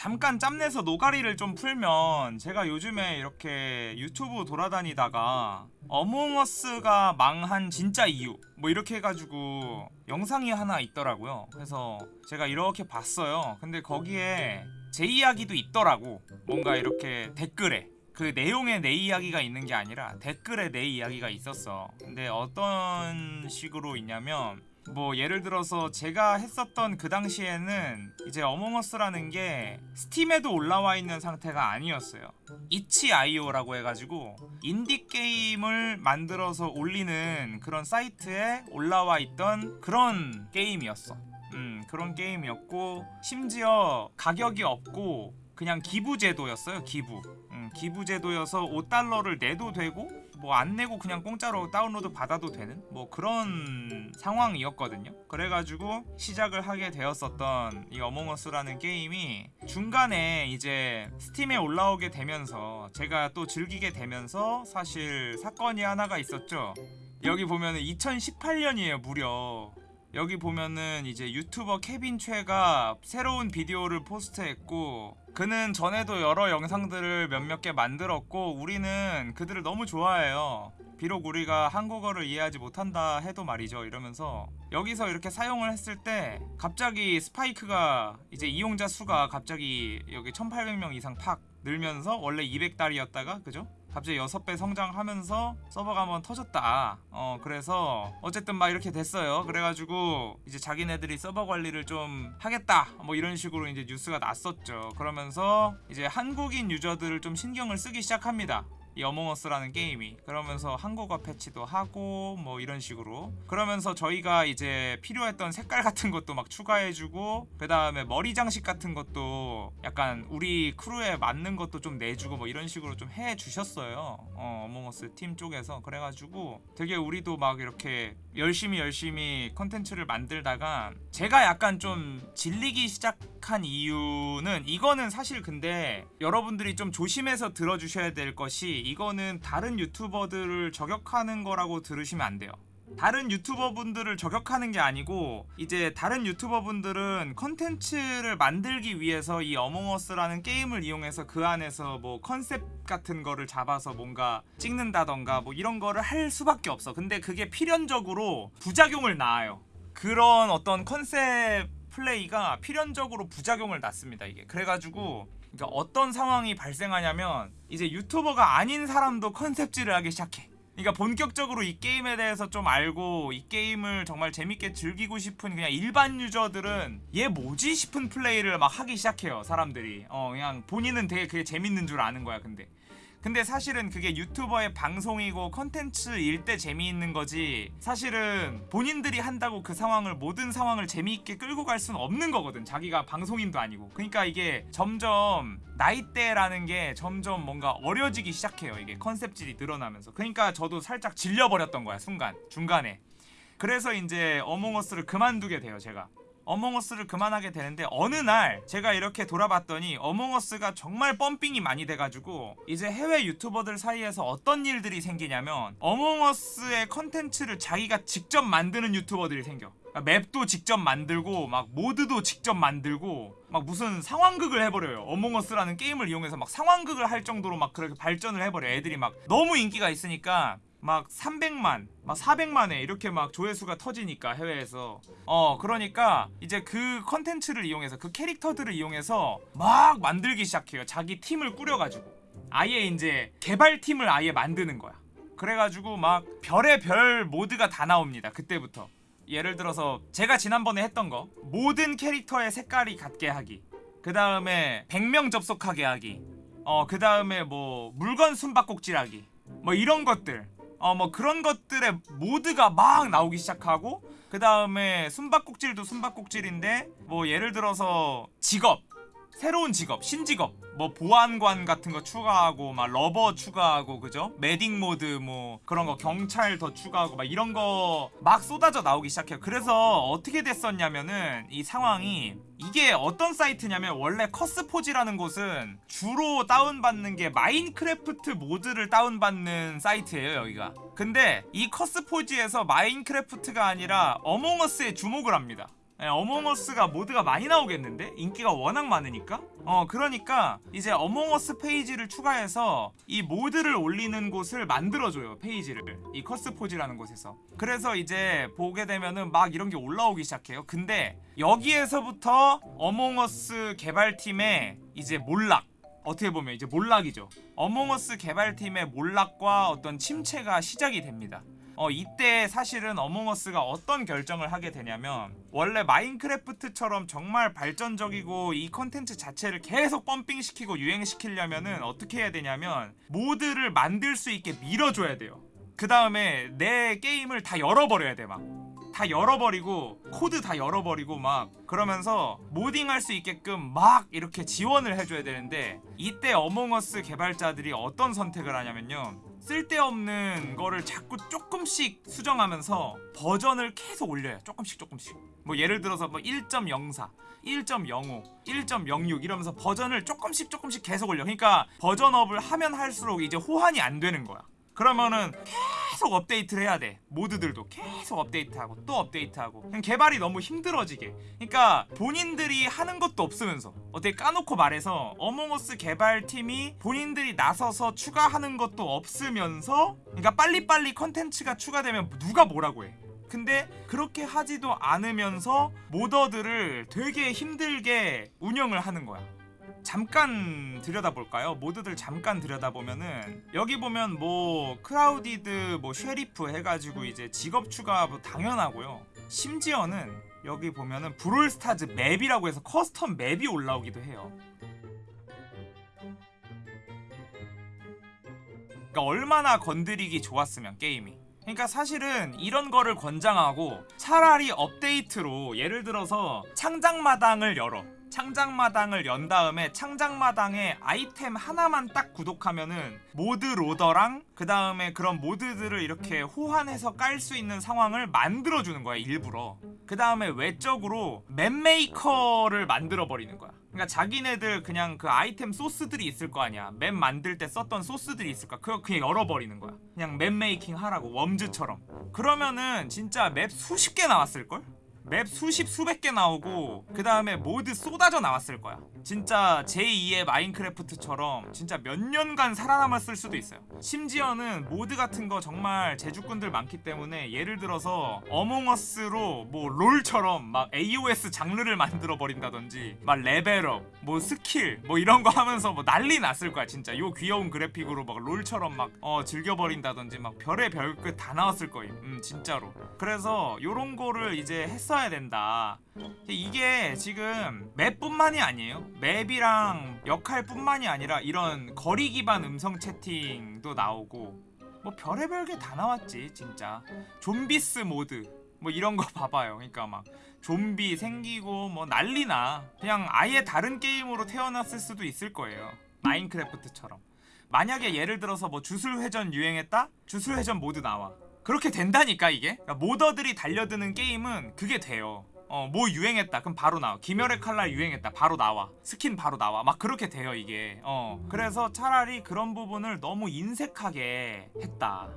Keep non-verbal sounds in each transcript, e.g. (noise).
잠깐 짬내서 노가리를 좀 풀면 제가 요즘에 이렇게 유튜브 돌아다니다가 어몽어스가 망한 진짜 이유 뭐 이렇게 해가지고 영상이 하나 있더라고요. 그래서 제가 이렇게 봤어요. 근데 거기에 제 이야기도 있더라고. 뭔가 이렇게 댓글에 그 내용에 내 이야기가 있는 게 아니라 댓글에 내 이야기가 있었어. 근데 어떤 식으로 있냐면 뭐 예를 들어서 제가 했었던 그 당시에는 이제 어몽어스라는 게 스팀에도 올라와 있는 상태가 아니었어요. 이치아이오라고 해가지고 인디 게임을 만들어서 올리는 그런 사이트에 올라와 있던 그런 게임이었어. 음 그런 게임이었고 심지어 가격이 없고 그냥 기부 제도였어요 기부. 음, 기부 제도여서 5달러를 내도 되고 뭐 안 내고 그냥 공짜로 다운로드 받아도 되는? 뭐 그런 상황이었거든요. 그래가지고 시작을 하게 되었었던 이 어몽어스라는 게임이 중간에 이제 스팀에 올라오게 되면서 제가 또 즐기게 되면서 사실 사건이 하나가 있었죠. 여기 보면은 2018년이에요 무려. 여기 보면은 이제 유튜버 케빈 최가 새로운 비디오를 포스트했고 그는 전에도 여러 영상들을 몇몇 개 만들었고 우리는 그들을 너무 좋아해요 비록 우리가 한국어를 이해하지 못한다 해도 말이죠 이러면서 여기서 이렇게 사용을 했을 때 갑자기 스파이크가 이제 이용자 수가 갑자기 여기 1800명 이상 팍 늘면서 원래 200달이었다가 그죠? 갑자기 6배 성장하면서 서버가 한번 터졌다. 어 그래서 어쨌든 막 이렇게 됐어요. 그래가지고 이제 자기네들이 서버 관리를 좀 하겠다. 뭐 이런 식으로 이제 뉴스가 났었죠. 그러면서 이제 한국인 유저들을 좀 신경을 쓰기 시작합니다 이 Among Us라는 게임이. 그러면서 한국어 패치도 하고 뭐 이런 식으로. 그러면서 저희가 이제 필요했던 색깔 같은 것도 막 추가해주고 그 다음에 머리 장식 같은 것도 약간 우리 crew에 맞는 것도 좀 내주고 뭐 이런 식으로 좀 해주셨어요. 어, Among Us 팀 쪽에서. 그래가지고 되게 우리도 막 이렇게 열심히 열심히 컨텐츠를 만들다가 제가 약간 좀 질리기 시작한 이유는 이거는 사실 근데 여러분들이 좀 조심해서 들어주셔야 될 것이 이거는 다른 유튜버들을 저격하는 거라고 들으시면 안 돼요. 다른 유튜버 분들을 저격하는 게 아니고 이제 다른 유튜버 분들은 컨텐츠를 만들기 위해서 이 어몽어스라는 게임을 이용해서 그 안에서 뭐 컨셉 같은 거를 잡아서 뭔가 찍는다던가 뭐 이런 거를 할 수밖에 없어. 근데 그게 필연적으로 부작용을 낳아요. 그런 어떤 컨셉 플레이가 필연적으로 부작용을 낳습니다 이게. 그래가지고 그러니까 어떤 상황이 발생하냐면 이제 유튜버가 아닌 사람도 컨셉질을 하기 시작해 그러니까 본격적으로 이 게임에 대해서 좀 알고 이 게임을 정말 재밌게 즐기고 싶은 그냥 일반 유저들은 얘 뭐지 싶은 플레이를 막 하기 시작해요 사람들이. 어 그냥 본인은 되게 그게 재밌는 줄 아는 거야 근데 근데 사실은 그게 유튜버의 방송이고 컨텐츠일 때 재미있는 거지. 사실은 본인들이 한다고 그 상황을 모든 상황을 재미있게 끌고 갈 수는 없는 거거든. 자기가 방송인도 아니고. 그러니까 이게 점점 나이대라는 게 점점 뭔가 어려지기 시작해요. 이게 컨셉질이 늘어나면서. 그러니까 저도 살짝 질려버렸던 거야 순간. 중간에. 그래서 이제 어몽어스를 그만두게 돼요 제가 어몽어스를 그만하게 되는데 어느 날 제가 이렇게 돌아봤더니 어몽어스가 정말 펌핑이 많이 돼가지고 이제 해외 유튜버들 사이에서 어떤 일들이 생기냐면 어몽어스의 컨텐츠를 자기가 직접 만드는 유튜버들이 생겨. 그러니까 map도 직접 만들고 막 모드도 직접 만들고 막 무슨 상황극을 해버려요. 어몽어스라는 게임을 이용해서 막 상황극을 할 정도로 막 그렇게 발전을 해버려 애들이 막 너무 인기가 있으니까 막 300만, 막 400만에 이렇게 막 조회수가 터지니까 해외에서. 어 그러니까 이제 그 컨텐츠를 이용해서 그 캐릭터들을 이용해서 막 만들기 시작해요. 자기 팀을 꾸려가지고. 아예 이제 개발팀을 아예 만드는 거야. 그래가지고 막 별의 별 모드가 다 나옵니다 그때부터. 예를 들어서 제가 지난번에 했던 거 모든 캐릭터의 색깔이 같게 하기. 그 다음에 100명 접속하게 하기. 어그 다음에 뭐 물건 숨바꼭질 하기. 뭐 이런 것들 어 뭐 그런 것들의 모드가 막 나오기 시작하고 그 다음에 숨바꼭질도 숨바꼭질인데 뭐 예를 들어서 직업 새로운 직업 신직업 뭐 보안관 같은 거 추가하고 막 lover 추가하고 그죠? medic 모드 뭐 그런 거 경찰 더 추가하고 막 이런 거 막 쏟아져 나오기 시작해요. 그래서 어떻게 됐었냐면은 이 상황이 이게 어떤 사이트냐면 원래 CurseForge라는 곳은 주로 다운받는 게 마인크래프트 모드를 다운받는 사이트예요 여기가. 근데 이 커스포지에서 마인크래프트가 아니라 어몽어스에 주목을 합니다. 예, 어몽어스가 모드가 많이 나오겠는데? 인기가 워낙 많으니까? 어 그러니까 이제 어몽어스 페이지를 추가해서 이 모드를 올리는 곳을 만들어줘요 페이지를. 이 커스포지라는 곳에서. 그래서 이제 보게 되면은 막 이런 게 올라오기 시작해요. 근데 여기에서부터 어몽어스 개발팀의 이제 몰락. 어떻게 보면 이제 몰락이죠. 어몽어스 개발팀의 몰락과 어떤 침체가 시작이 됩니다 어 이때 사실은 어몽어스가 어떤 결정을 하게 되냐면 원래 마인크래프트처럼 정말 발전적이고 이 컨텐츠 자체를 계속 펌핑시키고 유행시키려면은 어떻게 해야 되냐면 모드를 만들 수 있게 밀어줘야 돼요. 그 다음에 내 게임을 다 열어버려야 돼 막. 다 열어버리고 코드 다 열어버리고 막. 그러면서 modding할 수 있게끔 막 이렇게 지원을 해줘야 되는데 이때 어몽어스 개발자들이 어떤 선택을 하냐면요 쓸데없는 거를 자꾸 조금씩 수정하면서 버전을 계속 올려요. 조금씩 조금씩. 뭐 예를 들어서 뭐 1.04 1.05, 1.06 이러면서 버전을 조금씩 조금씩 계속 올려. 그러니까 버전업을 하면 할수록 이제 호환이 안 되는 거야 그러면은 계속 업데이트를 해야 돼. 모드들도 계속 업데이트하고 또 업데이트하고. 그냥 개발이 너무 힘들어지게. 그러니까 본인들이 하는 것도 없으면서 어떻게 까놓고 말해서 어몽어스 개발팀이 본인들이 나서서 추가하는 것도 없으면서 그러니까 빨리빨리 컨텐츠가 추가되면 누가 뭐라고 해. 근데 그렇게 하지도 않으면서 modder들을 되게 힘들게 운영을 하는 거야 잠깐 들여다볼까요? 모드들 잠깐 들여다보면은 여기 보면 뭐 Crowded 뭐 Sheriff 해가지고 이제 직업 추가 뭐 당연하고요. 심지어는 여기 보면은 브롤스타즈 map이라고 해서 custom map이 올라오기도 해요. 그러니까 얼마나 건드리기 좋았으면 게임이. 그러니까 사실은 이런 거를 권장하고 차라리 업데이트로 예를 들어서 창작마당을 열어 창작마당을 연 다음에 창작마당에 아이템 하나만 딱 구독하면은 모드 loader랑 그 다음에 그런 모드들을 이렇게 호환해서 깔 수 있는 상황을 만들어주는 거야 일부러. 그 다음에 외적으로 map maker를 만들어버리는 거야. 그러니까 자기네들 그냥 그 아이템 소스들이 있을 거 아니야. map 만들 때 썼던 소스들이 있을 거야. 그거 그냥 열어버리는 거야. 그냥 map making 하라고 웜즈처럼. 그러면은 진짜 map 수십 개 나왔을걸? map 수십 수백 개 나오고 그 다음에 모드 쏟아져 나왔을 거야. 진짜 제2의 마인크래프트처럼 진짜 몇 년간 살아남았을 수도 있어요. 심지어는 모드 같은 거 정말 재주꾼들 많기 때문에 예를 들어서 어몽어스로 뭐 롤처럼 막 AOS 장르를 만들어 버린다든지 막 레벨업 뭐 스킬 뭐 이런 거 하면서 뭐 난리 났을 거야 진짜. 요 귀여운 그래픽으로 막 롤처럼 막 어 즐겨 버린다든지 막 별의별 것 다 나왔을 거임. 음 진짜로. 그래서 요런 거를 이제 했 어야 된다. 이게 지금 맵뿐만이 아니에요. 맵이랑 역할뿐만이 아니라 이런 거리 기반 음성 채팅도 나오고 뭐 별의별 게 다 나왔지 진짜. 좀비스 모드 뭐 이런 거 (laughs) 봐봐요. 그러니까 막 좀비 생기고 뭐 난리나. 그냥 아예 다른 게임으로 태어났을 수도 있을 거예요. 마인크래프트처럼. 만약에 예를 들어서 뭐 주술회전 유행했다? 주술회전 모드 나와 그렇게 된다니까 이게? 그러니까 modder들이 달려드는 게임은 그게 돼요. 어 뭐 유행했다. 그럼 바로 나와. 귀멸의 칼날 유행했다. 바로 나와. 스킨 바로 나와. 막 그렇게 돼요 이게. 어. 그래서 차라리 그런 부분을 너무 인색하게 했다.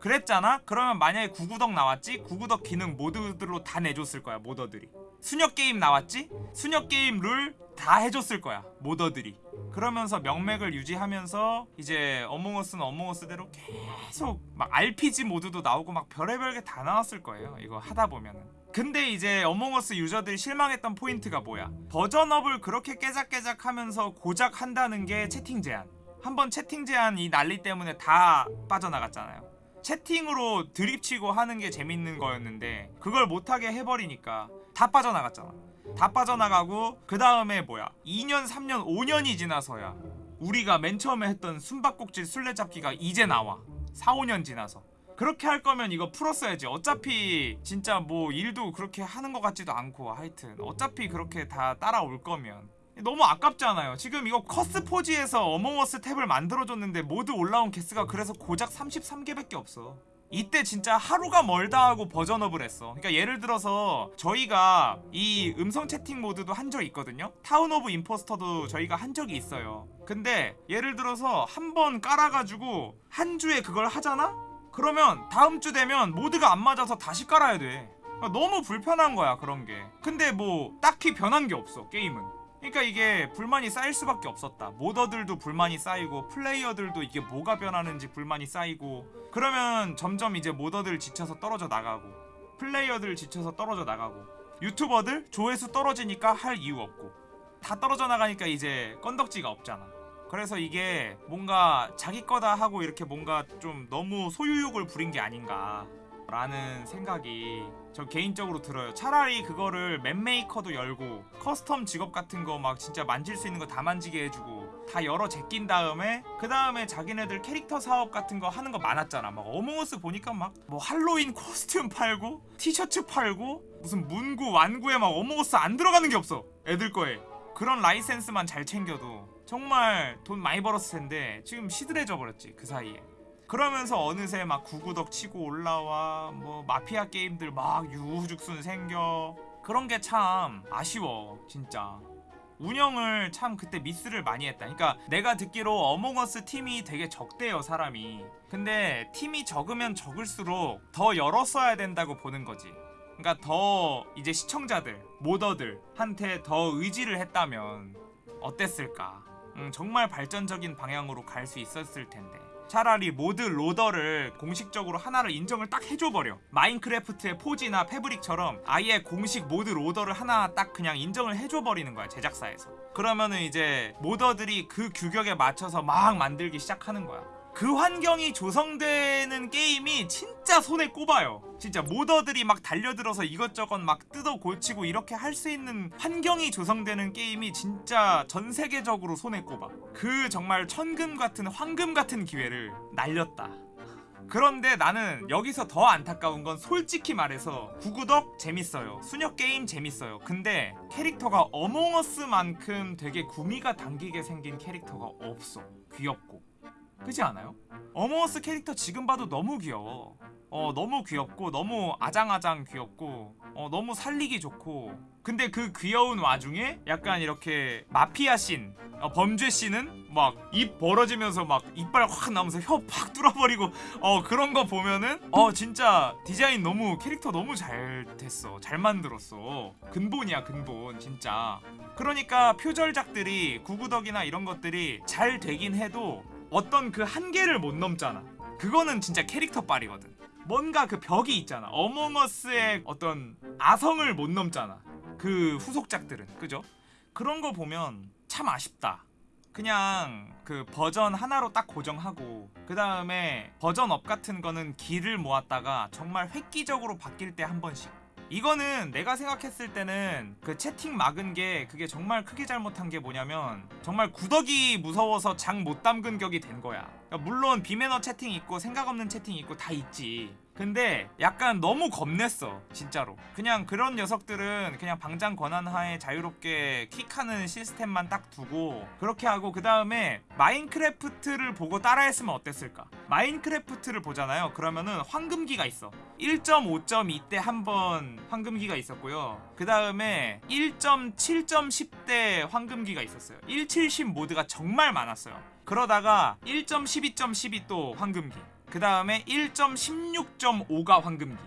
그랬잖아? 그러면 만약에 구구덕 나왔지? 구구덕 기능 모드들로 다 내줬을 거야 modder들이. 수녀 게임 나왔지? 수녀 게임 룰 다 해줬을 거야 modder들이. 그러면서 명맥을 유지하면서 이제 어몽어스는 어몽어스대로 계속 막 RPG 모드도 나오고 막 별의별 게 다 나왔을 거예요 이거 하다 보면은. 근데 이제 어몽어스 유저들이 실망했던 포인트가 뭐야? 버전업을 그렇게 깨작깨작 하면서 고작 한다는 게 채팅 제한. 한번 채팅 제한 이 난리 때문에 다 빠져나갔잖아요. 채팅으로 드립치고 하는 게 재밌는 거였는데 그걸 못하게 해버리니까 다 빠져나갔잖아 다 빠져나가고 그 다음에 뭐야? 2년 3년 5년이 지나서야 우리가 맨 처음에 했던 숨바꼭질 술래잡기가 이제 나와. 4, 5년 지나서. 그렇게 할 거면 이거 풀었어야지. 어차피 진짜 뭐 일도 그렇게 하는 것 같지도 않고 하여튼 어차피 그렇게 다 따라올 거면. 너무 아깝잖아요. 지금 이거 커스포지에서 어몽어스 탭을 만들어줬는데 mod 올라온 개수가 그래서 고작 33개밖에 없어 이때 진짜 하루가 멀다 하고 버전업을 했어. 그러니까 예를 들어서 저희가 이 음성 채팅 mod도 한적 있거든요. Town of Impostor도 저희가 한 적이 있어요. 근데 예를 들어서 한 번 깔아가지고 한 주에 그걸 하잖아? 그러면 다음 주 되면 모드가 안 맞아서 다시 깔아야 돼. 그러니까 너무 불편한 거야 그런 게. 근데 뭐 딱히 변한 게 없어 게임은 그러니까 이게 불만이 쌓일 수밖에 없었다. 모더들도 불만이 쌓이고 플레이어들도 이게 뭐가 변하는지 불만이 쌓이고 그러면 점점 이제 모더들 지쳐서 떨어져 나가고 플레이어들 지쳐서 떨어져 나가고 유튜버들 조회수 떨어지니까 할 이유 없고 다 떨어져 나가니까 이제 건덕지가 없잖아. 그래서 이게 뭔가 자기 거다 하고 이렇게 뭔가 좀 너무 소유욕을 부린 게 아닌가 라는 생각이 저 개인적으로 들어요. 차라리 그거를 map maker도 열고 custom 직업 같은 거 막 진짜 만질 수 있는 거 다 만지게 해주고 다 열어 제낀 다음에 그 다음에 자기네들 캐릭터 사업 같은 거 하는 거 많았잖아. 막 어몽어스 보니까 막 뭐 할로윈 costume 팔고 티셔츠 팔고 무슨 문구 완구에 막 어몽어스 안 들어가는 게 없어. 애들 거에. 그런 라이센스만 잘 챙겨도 정말 돈 많이 벌었을 텐데 지금 시들해져 버렸지 그 사이에 그러면서 어느새 막 구구덕 치고 올라와 뭐 마피아 게임들 막 유후죽순 생겨. 그런 게 참 아쉬워 진짜. 운영을 참 그때 미스를 많이 했다. 그러니까 내가 듣기로 어몽어스 팀이 되게 적대요 사람이. 근데 팀이 적으면 적을수록 더 열었어야 된다고 보는 거지. 그러니까 더 이제 시청자들 modder들한테 더 의지를 했다면 어땠을까? 음, 정말 발전적인 방향으로 갈 수 있었을 텐데 차라리 mod loader를 공식적으로 하나를 인정을 딱 해줘버려. 마인크래프트의 Forge나 Fabric처럼 아예 공식 mod loader를 하나 딱 그냥 인정을 해줘버리는 거야 제작사에서. 그러면은 이제 modder들이 그 규격에 맞춰서 막 만들기 시작하는 거야 그 환경이 조성되는 게임이 진짜 손에 꼽아요. 진짜 modder들이 막 달려들어서 이것저것 막 뜯어 고치고 이렇게 할 수 있는 환경이 조성되는 게임이 진짜 전 세계적으로 손에 꼽아. 그 정말 천금 같은 황금 같은 기회를 날렸다. 그런데 나는 여기서 더 안타까운 건 솔직히 말해서 구구덕 재밌어요. 수녀 게임 재밌어요. 근데 캐릭터가 어몽어스만큼 되게 구미가 당기게 생긴 캐릭터가 없어. 귀엽고. 그지 않아요? 어머어스 캐릭터 지금 봐도 너무 귀여워. 어 너무 귀엽고 너무 아장아장 귀엽고 어 너무 살리기 좋고. 근데 그 귀여운 와중에 약간 이렇게 마피아 씬 어, 범죄 씬은 막 입 벌어지면서 막 이빨 확 나오면서 혀 팍 뚫어버리고 어 그런 거 보면은 어 진짜 디자인 너무 캐릭터 너무 잘 됐어. 잘 만들었어. 근본이야 근본 진짜. 그러니까 표절작들이 구구덕이나 이런 것들이 잘 되긴 해도 어떤 그 한계를 못 넘잖아. 그거는 진짜 캐릭터 빨이거든. 뭔가 그 벽이 있잖아. 어몽어스의 어떤 아성을 못 넘잖아. 그 후속작들은. 그죠? 그런 거 보면 참 아쉽다. 그냥 그 버전 하나로 딱 고정하고 그 다음에 버전 업 같은 거는 기를 모았다가 정말 획기적으로 바뀔 때 한 번씩 이거는 내가 생각했을 때는 그 채팅 막은 게 그게 정말 크게 잘못한 게 뭐냐면 정말 구더기 무서워서 장 못 담근 격이 된 거야. 그러니까 물론 비매너 채팅 있고 생각 없는 채팅 있고 다 있지 근데 약간 너무 겁냈어 진짜로. 그냥 그런 녀석들은 그냥 방장 권한 하에 자유롭게 kick하는 시스템만 딱 두고 그렇게 하고 그 다음에 마인크래프트를 보고 따라했으면 어땠을까? 마인크래프트를 보잖아요. 그러면은 황금기가 있어. 1.5.2 때 한 번 황금기가 있었고요. 그 다음에 1.7.10대 황금기가 있었어요. 1.70 모드가 정말 많았어요. 그러다가 1.12.12 또 황금기 그 다음에 1.16.5가 황금기.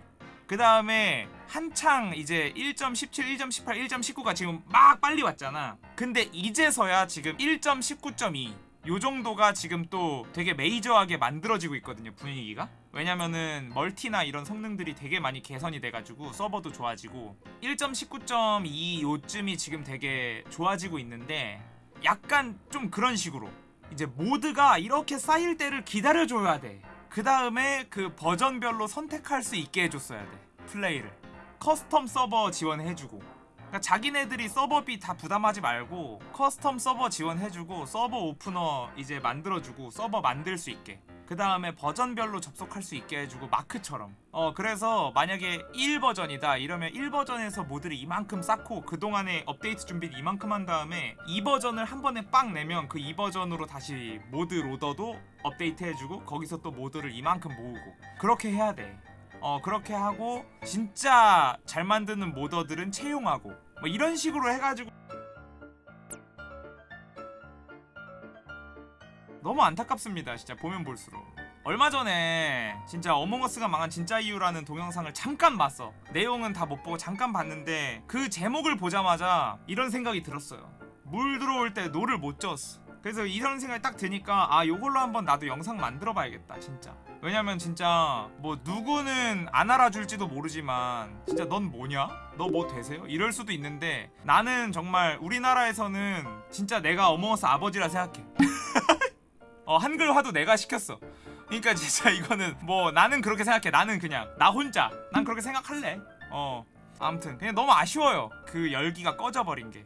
그 다음에 한창 이제 1.17, 1.18, 1.19가 지금 막 빨리 왔잖아. 근데 이제서야 지금 1.19.2 요 정도가 지금 또 되게 메이저하게 만들어지고 있거든요 분위기가. 왜냐면은 멀티나 이런 성능들이 되게 많이 개선이 돼가지고 서버도 좋아지고 1.19.2 요쯤이 지금 되게 좋아지고 있는데 약간 좀 그런 식으로 이제 mod가 이렇게 쌓일 때를 기다려줘야 돼. 그 다음에 그 버전별로 선택할 수 있게 해줬어야 돼. 플레이를. custom 서버 지원해주고. 그러니까 자기네들이 서버비 다 부담하지 말고 custom 서버 지원해주고 서버 오프너 이제 만들어주고 서버 만들 수 있게. 그 다음에 버전별로 접속할 수 있게 해주고 마크처럼. 어 그래서 만약에 1버전이다 이러면 1버전에서 모드를 이만큼 쌓고 그동안에 업데이트 준비를 이만큼 한 다음에 2버전을 한 번에 빵 내면 그 2버전으로 다시 모드 로더도 업데이트 해주고 거기서 또 모드를 이만큼 모으고. 그렇게 해야 돼 어 그렇게 하고 진짜 잘 만드는 모더들은 채용하고 뭐 이런 식으로 해가지고 너무 안타깝습니다 진짜 보면 볼수록. 얼마 전에 진짜 어몽어스가 망한 진짜 이유라는 동영상을 잠깐 봤어. 내용은 다 못 보고 잠깐 봤는데 그 제목을 보자마자 이런 생각이 들었어요. 물 들어올 때 노를 못 저었어 그래서 이런 생각이 딱 드니까 아 요걸로 한번 나도 영상 만들어 봐야겠다 진짜. 왜냐면 진짜 뭐 누구는 안 알아줄지도 모르지만 진짜 넌 뭐냐? 너 뭐 되세요? 이럴 수도 있는데 나는 정말 우리나라에서는 진짜 내가 어몽어스 아버지라 생각해. (laughs) 어 한글화도 내가 시켰어. 그러니까 진짜 이거는 뭐 나는 그렇게 생각해. 나는 그냥 나 혼자. 난 그렇게 생각할래. 어 아무튼 그냥 너무 아쉬워요. 그 열기가 꺼져버린 게